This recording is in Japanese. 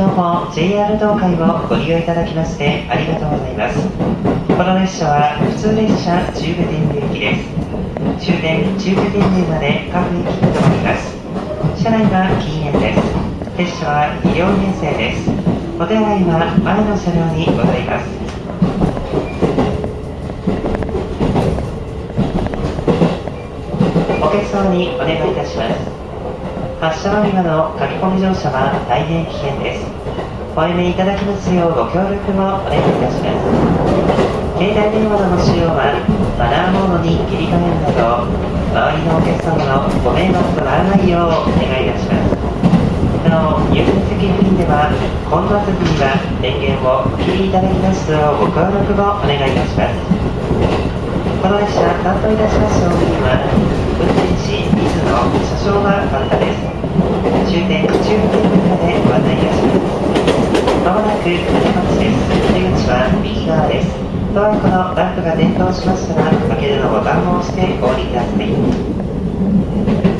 も JR 東海をご利用いただきましてありがとうございます。この列車は普通列車中部天竜駅です。終点中部天竜まで各駅に停まります。車内は禁煙です。列車は2両編成です。お手洗いは前の車両にございます。お客様にお願いいたします。発車間際の書き込み乗車は大変危険です。おやめいただきますようご協力をお願いいたします。携帯電話の使用はマナーモードに切り替えるなど周りのお客様のご迷惑とならないようお願いいたします。なお優先席付近では混雑時には電源をお切りいただきますようご協力をお願いいたします。この列車担当いたします乗務員は運転士水野車掌が担当です終点中部天国までご案内いたしますまもなく出発です出口は右側ですドアこのランプが点灯しましたら開けるのボタンを押してお降りください。